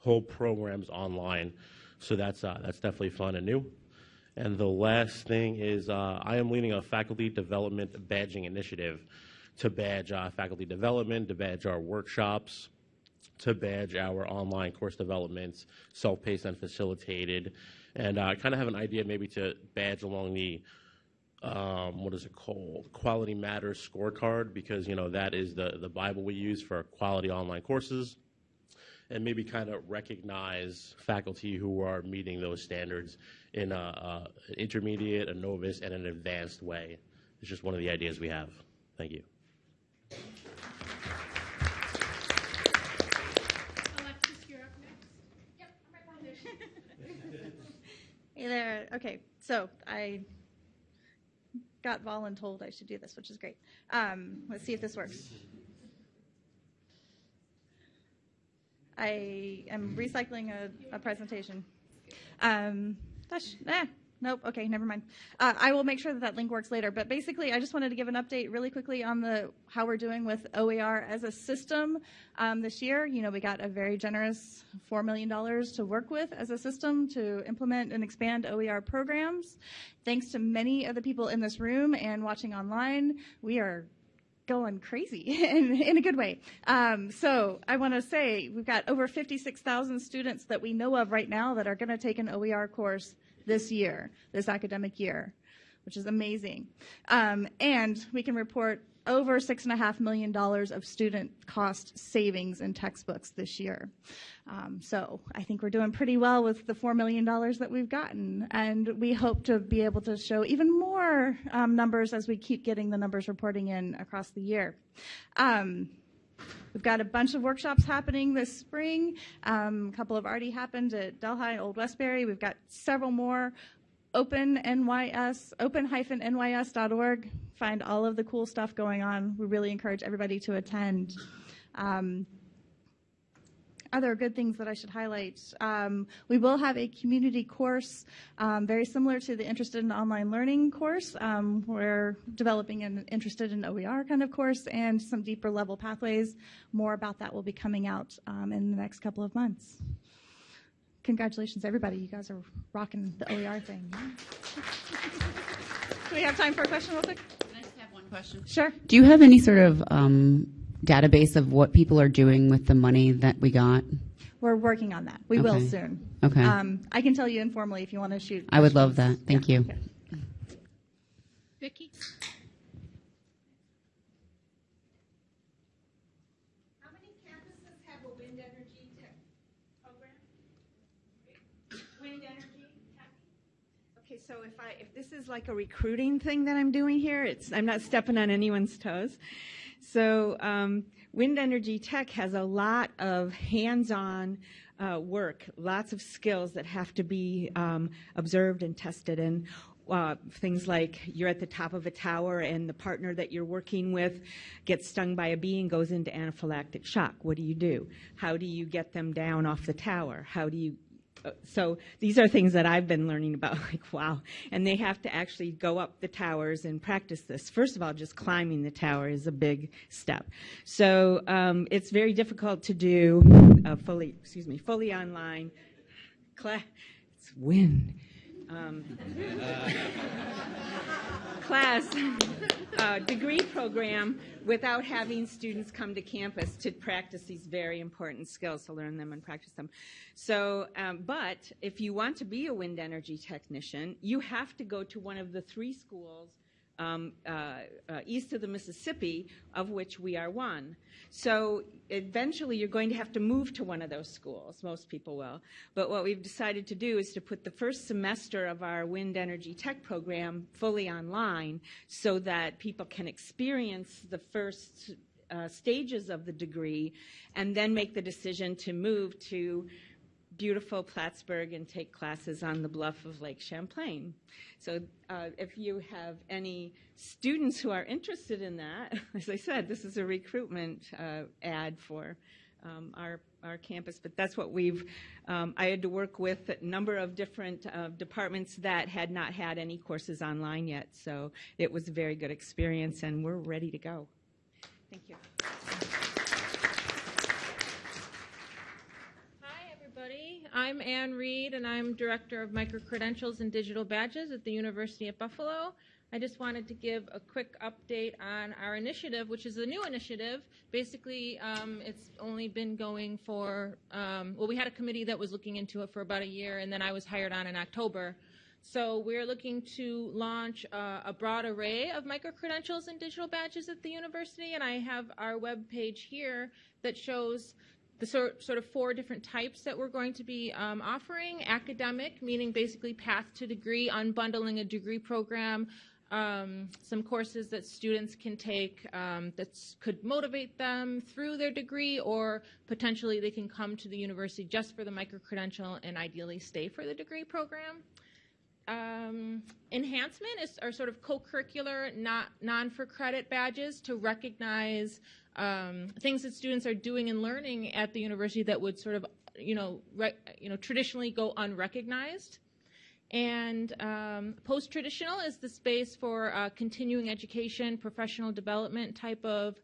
whole programs online. So that's uh, that's definitely fun and new. And the last thing is uh, I am leading a faculty development badging initiative to badge uh, faculty development, to badge our workshops, to badge our online course developments, self-paced and facilitated, and I uh, kind of have an idea maybe to badge along the um, what is it called? Quality Matters scorecard, because you know that is the the Bible we use for quality online courses, and maybe kind of recognize faculty who are meeting those standards in a, a an intermediate, a novice, and an advanced way. It's just one of the ideas we have. Thank you. Hey there. Okay, so I got voluntold I should do this, which is great. Um, let's see if this works. I am recycling a, a presentation. Um, gosh, Nope. Okay, never mind. Uh, I will make sure that that link works later. But basically, I just wanted to give an update really quickly on the how we're doing with OER as a system um, this year. You know, we got a very generous four million dollars to work with as a system to implement and expand OER programs. Thanks to many of the people in this room and watching online, we are going crazy in, in a good way. Um, so I want to say we've got over 56,000 students that we know of right now that are going to take an OER course this year, this academic year, which is amazing. Um, and we can report over $6.5 million of student cost savings in textbooks this year. Um, so I think we're doing pretty well with the $4 million that we've gotten. And we hope to be able to show even more um, numbers as we keep getting the numbers reporting in across the year. Um, We've got a bunch of workshops happening this spring. Um, a couple have already happened at Delhi, Old Westbury. We've got several more. Open NYS, open-nys.org. Find all of the cool stuff going on. We really encourage everybody to attend. Um, other good things that I should highlight. Um, we will have a community course um, very similar to the Interested in Online Learning course. Um, we're developing an Interested in OER kind of course and some deeper level pathways. More about that will be coming out um, in the next couple of months. Congratulations, everybody. You guys are rocking the OER thing. Do we have time for a question real quick? Can I just have one question? Sure. Do you have any sort of um, database of what people are doing with the money that we got? We're working on that. We will Okay. soon. Okay. Um, I can tell you informally if you want to shoot. I would love questions. that. Thank you. Vicki? How many campuses have a wind energy tech program? Wind energy tech? Okay, so if I, if this is like a recruiting thing that I'm doing here, it's, I'm not stepping on anyone's toes. So, um, Wind Energy Tech has a lot of hands-on uh, work, lots of skills that have to be um, observed and tested. And uh, things like you're at the top of a tower and the partner that you're working with gets stung by a bee and goes into anaphylactic shock. What do you do? How do you get them down off the tower? How do you so these are things that I've been learning about, like, wow. And they have to actually go up the towers and practice this. First of all, just climbing the tower is a big step. So um, it's very difficult to do uh, fully, excuse me, fully online. Cla- it's wind. Um, class uh, degree program without having students come to campus to practice these very important skills to learn them and practice them. So, um, but if you want to be a wind energy technician, you have to go to one of the three schools um, uh, uh, east of the Mississippi, of which we are one. So eventually you're going to have to move to one of those schools. Most people will. But what we've decided to do is to put the first semester of our wind energy tech program fully online so that people can experience the first uh, stages of the degree and then make the decision to move to beautiful Plattsburgh and take classes on the bluff of Lake Champlain. So uh, if you have any students who are interested in that, as I said, this is a recruitment uh, ad for um, our our campus. But that's what we've. Um, I had to work with a number of different uh, departments that had not had any courses online yet, so it was a very good experience, and we're ready to go. Thank you. Hi, everybody. I'm Ann Reed, and I'm Director of Microcredentials and Digital Badges at the University of Buffalo. I just wanted to give a quick update on our initiative, which is a new initiative. Basically, um, it's only been going for, um, well, we had a committee that was looking into it for about a year, and then I was hired on in October. So we're looking to launch uh, a broad array of microcredentials and digital badges at the university, and I have our web page here that shows the sort, sort of four different types that we're going to be um, offering. Academic, meaning basically path to degree, unbundling a degree program, um, some courses that students can take um, that could motivate them through their degree, or potentially they can come to the university just for the microcredential and ideally stay for the degree program. Um, enhancement is are sort of co-curricular, not non-for-credit badges to recognize um, things that students are doing and learning at the university that would sort of, you know, you know, traditionally go unrecognized. And um, post traditional is the space for uh, continuing education, professional development type of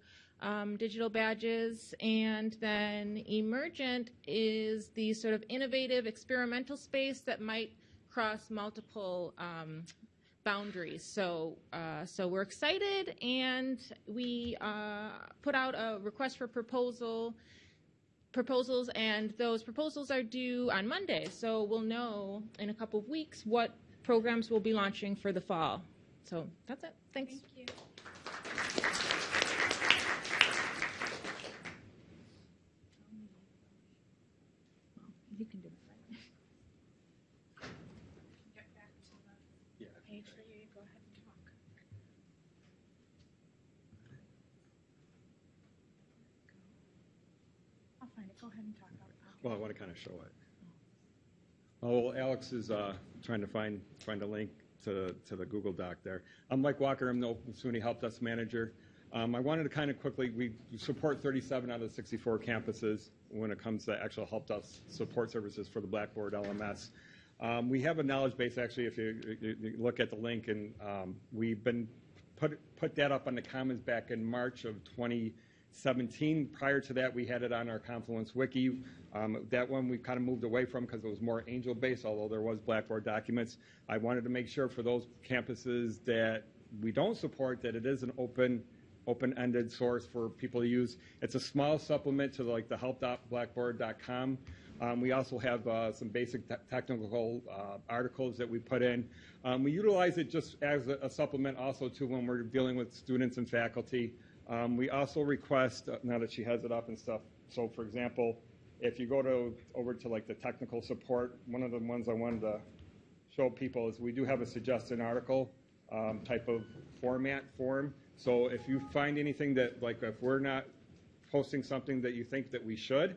um, digital badges. And then emergent is the sort of innovative experimental space that might cross multiple um, boundaries. So, uh, so we're excited, and we uh, put out a request for proposal proposals, and those proposals are due on Monday. So we'll know in a couple of weeks what programs we'll be launching for the fall. So that's it. Thanks. Thank you. You can do it right. Get back to the page for you. Go ahead and talk. I'll find it. Go ahead and talk. I'll- I'll get Well, I want to kind of show it. Oh, Alex is uh, trying to find, find a link to, to the Google Doc there. I'm Mike Walker, I'm the Open SUNY Help Desk Manager. Um, I wanted to kind of quickly, we support 37 out of the 64 campuses when it comes to actual help desk support services for the Blackboard LMS. Um, we have a knowledge base, actually, if you, you- look at the link, and um, we've been put, put that up on the Commons back in March of 2017. Prior to that, we had it on our Confluence wiki. Um, that one we kind of moved away from because it was more Angel-based, although there was Blackboard documents. I wanted to make sure for those campuses that we don't support that it is an open, open-ended source for people to use. It's a small supplement to like the help.blackboard.com. Um, we also have uh, some basic te- technical uh, articles that we put in. Um, we utilize it just as a, a supplement also to when we're dealing with students and faculty. Um, we also request, uh, now that she has it up and stuff, so for example, if you go to over to like the technical support, one of the ones I wanted to show people is we do have a suggested article um, type of format form. So if you find anything that like if we're not posting something that you think that we should,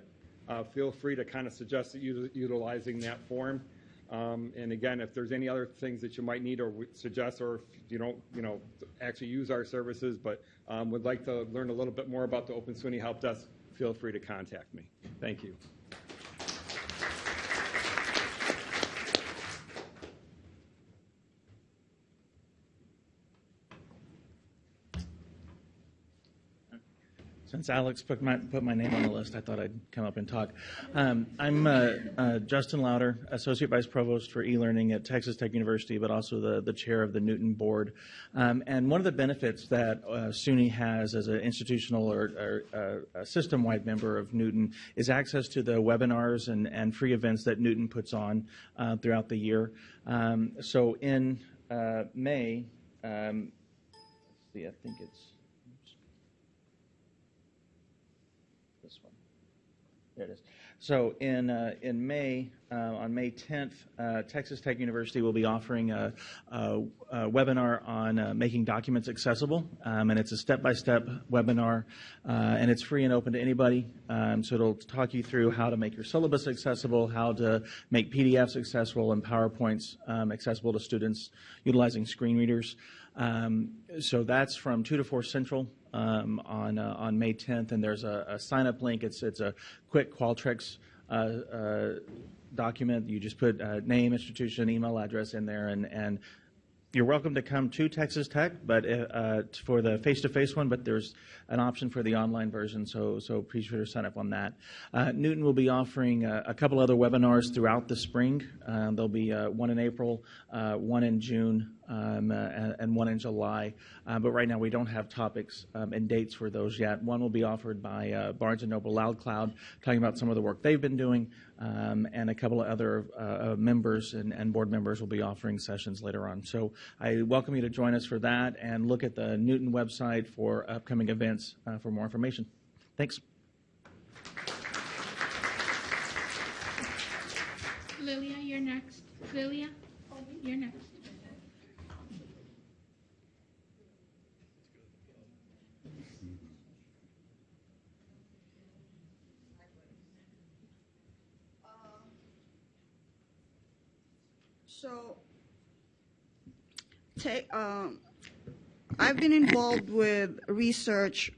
uh, feel free to kind of suggest that util- utilizing that form. Um, and again, if there's any other things that you might need or suggest, or if you don't, you know, actually use our services, but um, would like to learn a little bit more about the Open SUNY Help Desk, feel free to contact me. Thank you. Since Alex put my, put my name on the list, I thought I'd come up and talk. Um, I'm uh, uh, Justin Louder, Associate Vice Provost for e-learning at Texas Tech University, but also the, the chair of the NUTN Board. Um, and one of the benefits that uh, SUNY has as an institutional or, or uh, system-wide member of NUTN is access to the webinars and, and free events that NUTN puts on uh, throughout the year. Um, so in uh, May, um, let's see, I think it's this one. There it is. So in uh, in May, uh, on May 10th, uh, Texas Tech University will be offering a, a, a webinar on uh, making documents accessible, um, and it's a step-by-step webinar, uh, and it's free and open to anybody. Um, so it'll talk you through how to make your syllabus accessible, how to make PDFs accessible, and PowerPoints um, accessible to students utilizing screen readers. Um, so that's from 2 to 4 Central um, on uh, on May 10th, and there's a, a sign up link. It's it's a quick Qualtrics. Uh, uh, document you just put uh, name institution email address in there and and you're welcome to come to Texas Tech, but uh, for the face-to-face one. But there's an option for the online version, so so be sure to sign up on that. Uh, NUTN will be offering uh, a couple other webinars throughout the spring. Uh, there'll be uh, one in April, one in June, um, and, and, one in July. but right now we don't have topics um, and dates for those yet. One will be offered by Barnes and Noble Loud Cloud, talking about some of the work they've been doing, um, and a couple of other members and, and board members will be offering sessions later on. So I welcome you to join us for that and look at the NUTN website for upcoming events uh, for more information. Thanks. Lilia, you're next. Lilia, you're next. So take, um, I've been involved with research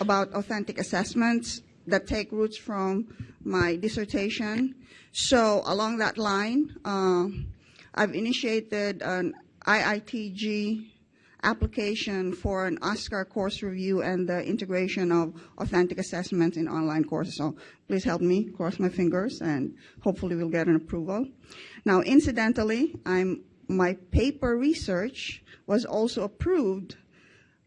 about authentic assessments that take roots from my dissertation. So along that line, uh, I've initiated an IITG application for an OSCQR course review and the integration of authentic assessments in online courses. So please help me, cross my fingers, and hopefully we'll get an approval. Now, incidentally, I'm my paper research was also approved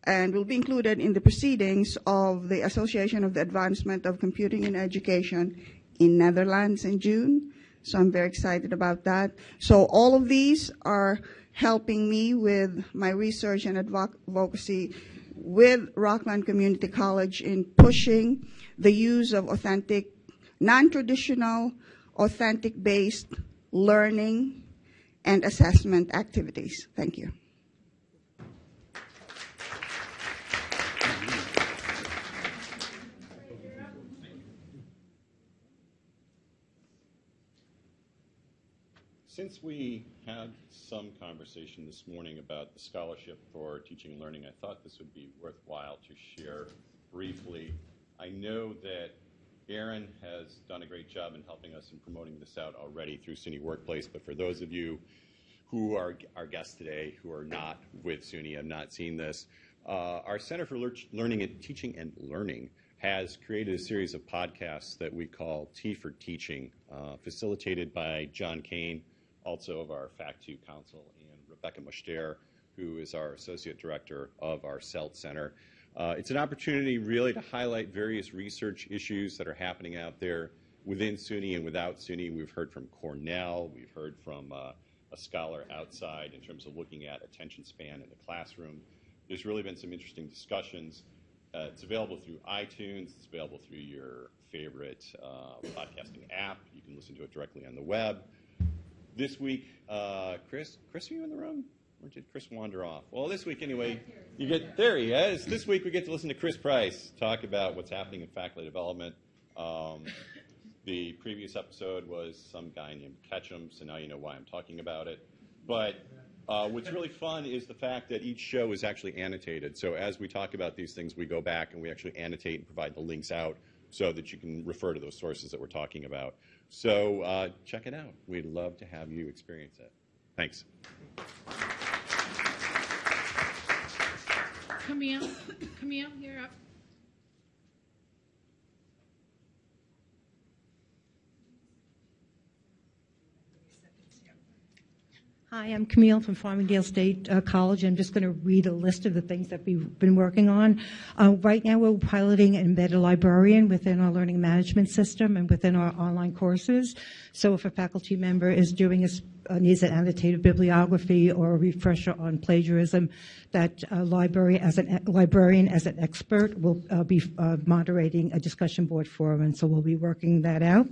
and will be included in the proceedings of the Association of the Advancement of Computing in Education in Netherlands in June. So I'm very excited about that. So all of these are helping me with my research and advocacy with Rockland Community College in pushing the use of authentic, non-traditional, authentic-based learning and assessment activities. Thank you. Since we had some conversation this morning about the scholarship for teaching and learning, I thought this would be worthwhile to share briefly. I know that Aaron has done a great job in helping us in promoting this out already through SUNY Workplace, but for those of you who are our guests today who are not with SUNY, have not seen this, uh, our Center for Learning and Teaching and Learning has created a series of podcasts that we call T for Teaching, uh, facilitated by John Kane, also of our Fact2 Council, and Rebecca Mushtare, who is our Associate Director of our CELT Center. Uh, it's an opportunity really to highlight various research issues that are happening out there within SUNY and without SUNY. We've heard from Cornell, we've heard from uh, a scholar outside in terms of looking at attention span in the classroom. There's really been some interesting discussions. Uh, it's available through iTunes, it's available through your favorite uh, podcasting app. You can listen to it directly on the web. This week, uh, Chris, Chris, are you in the room? Or did Chris wander off? Well, this week anyway, you get there he is. This week we get to listen to Chris Price talk about what's happening in faculty development. Um, the previous episode was some guy named Ketchum, so now you know why I'm talking about it. But uh, what's really fun is the fact that each show is actually annotated. So as we talk about these things, we go back and we actually annotate and provide the links out so that you can refer to those sources that we're talking about. So uh, check it out. We'd love to have you experience it. Thanks. Camille, Camille, you're up. Hi, I'm Camille from Farmingdale State uh, College. I'm just going to read a list of the things that we've been working on. Uh, right now, we're piloting an embedded librarian within our learning management system and within our online courses. So if a faculty member is doing a needs an annotated bibliography or a refresher on plagiarism, that uh, library as an librarian as an expert will uh, be uh, moderating a discussion board forum, and so we'll be working that out.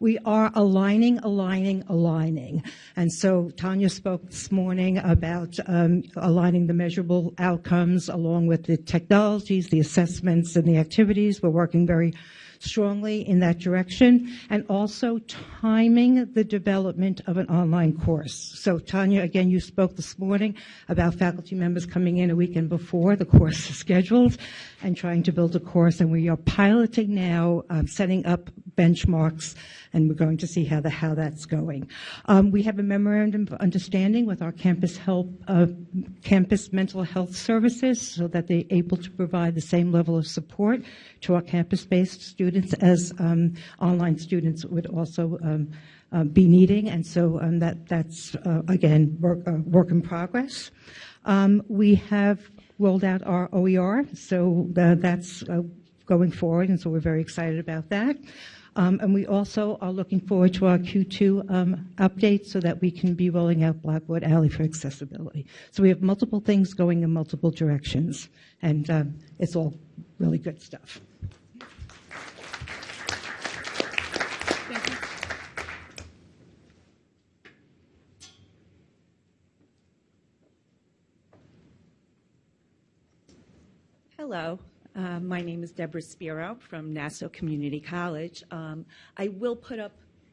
We are aligning, aligning, aligning, and so Tanya spoke this morning about um, aligning the measurable outcomes along with the technologies, the assessments, and the activities. We're working very strongly in that direction, and also timing the development of an online course. So, Tanya, again, you spoke this morning about faculty members coming in a weekend before the course is scheduled. And trying to build a course. And we are piloting now, um, setting up benchmarks, and we're going to see how the how that's going. Um, we have a memorandum of understanding with our campus help, uh, campus mental health services, so that they're able to provide the same level of support to our campus-based students as um, online students would also. Um, uh, be needing, and so um, that that's uh, again work, uh, work in progress. Um, we have rolled out our OER, so uh, that's uh, going forward, and so we're very excited about that. Um, and we also are looking forward to our Q2 um, update so that we can be rolling out Blackboard Ally for accessibility. So we have multiple things going in multiple directions, and um, it's all really good stuff. Hello, uh, my name is Deborah Spiro from Nassau Community College. Um, I will put up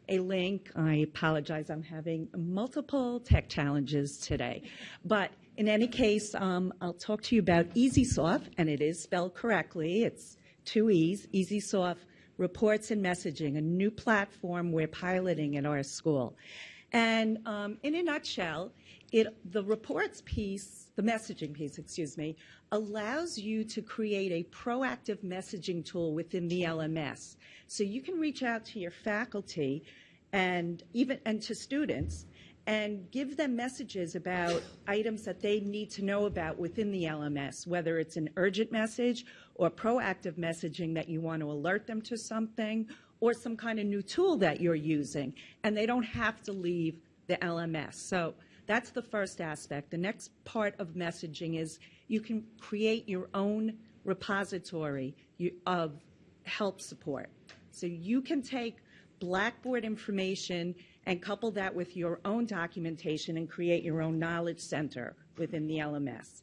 a link. I apologize, I'm having multiple tech challenges today. But in any case, um, I'll talk to you about EesySoft, and it is spelled correctly. It's two E's, EesySoft Reports and Messaging, a new platform we're piloting at our school. And um, in a nutshell, the reports piece, the messaging piece, excuse me, allows you to create a proactive messaging tool within the LMS. So you can reach out to your faculty and even and to students and give them messages about items that they need to know about within the LMS, whether it's an urgent message or proactive messaging that you want to alert them to something or some kind of new tool that you're using. And they don't have to leave the LMS. So that's the first aspect. The next part of messaging is you can create your own repository of help support. So you can take Blackboard information and couple that with your own documentation and create your own knowledge center within the LMS.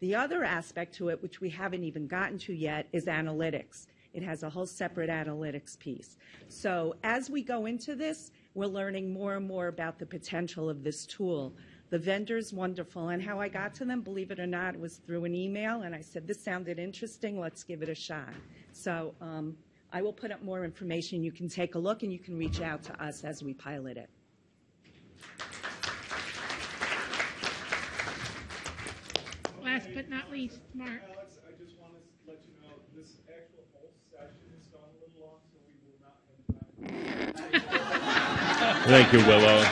The other aspect to it, which we haven't even gotten to yet, is analytics. It has a whole separate analytics piece. So as we go into this, we're learning more and more about the potential of this tool. The vendor's wonderful, and how I got to them, believe it or not, was through an email, and I said, this sounded interesting, let's give it a shot. So um, I will put up more information. You can take a look, and you can reach out to us as we pilot it. Last but not least, Mark. Alex, I just want to let you know this actual whole session has gone a little long, so we will not have time. Thank you, Willow.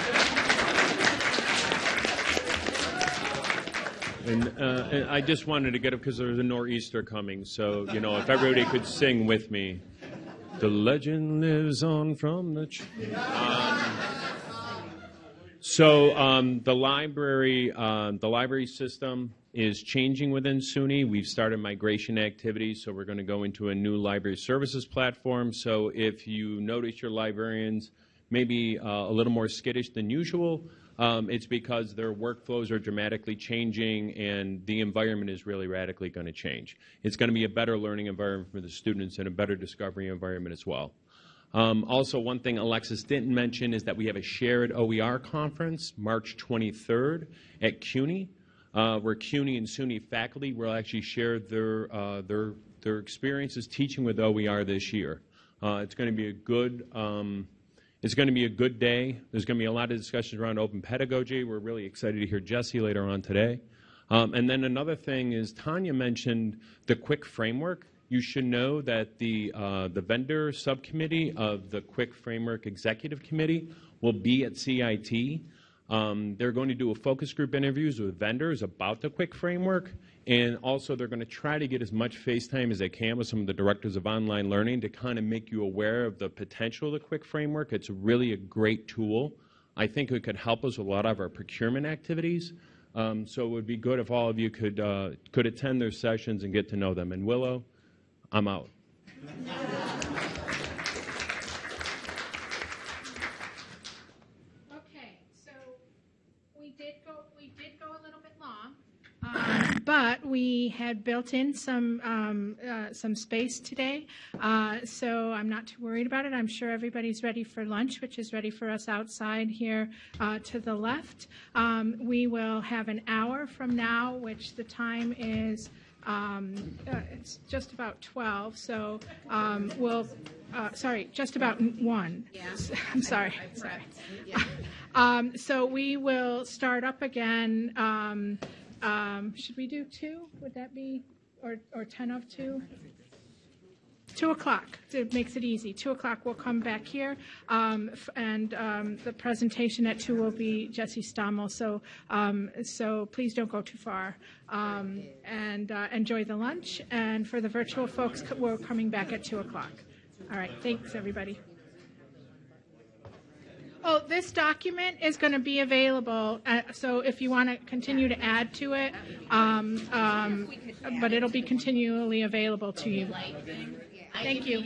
And, uh, and I just wanted to get up because there's a nor'easter coming. So, you know, if everybody could sing with me. The legend lives on from the. Ch- um, so um, the library, um, the library system is changing within SUNY. We've started migration activities, so we're going to go into a new library services platform. So if you notice your librarians maybe uh, a little more skittish than usual, um, it's because their workflows are dramatically changing and the environment is really radically going to change. It's going to be a better learning environment for the students and a better discovery environment as well. Um, also, one thing Alexis didn't mention is that we have a shared OER conference March 23rd at CUNY, uh, where CUNY and SUNY faculty will actually share their, uh, their, their experiences teaching with OER this year. Uh, it's going to be a good um, it's going to be a good day. There's going to be a lot of discussions around open pedagogy. We're really excited to hear Jesse later on today. Um, and then another thing is Tanya mentioned the quick framework. You should know that the, uh, the vendor subcommittee of the quick framework executive committee will be at CIT. Um, they're going to do a focus group interviews with vendors about the quick framework and also, they're going to try to get as much face time as they can with some of the directors of online learning to kind of make you aware of the potential of the Quick Framework. It's really a great tool. I think it could help us with a lot of our procurement activities. Um, so it would be good if all of you could, uh, could attend their sessions and get to know them. And Willow, I'm out. Okay, so we did go, we did go a little bit long. Um, but we had built in some um, uh, some space today, uh, so I'm not too worried about it. I'm sure everybody's ready for lunch, which is ready for us outside here uh, to the left. Um, we will have an hour from now, which the time is um, uh, it's just about 12, so um, we'll, uh, sorry, just about n- 1. I'm sorry, sorry. Um, So we will start up again, um, should we do 2? Would that be, or or 10 of 2? 2 o'clock, it makes it easy. 2 o'clock, we'll come back here, um, f- and um, the presentation at 2 will be Jesse Stommel, so, um, so please don't go too far. Um, And uh, enjoy the lunch, and for the virtual folks, we're coming back at 2 o'clock. All right, thanks, everybody. Oh, this document is going to be available, uh, so if you want to continue to add to it, um, um, but it'll be continually available to you. Thank you.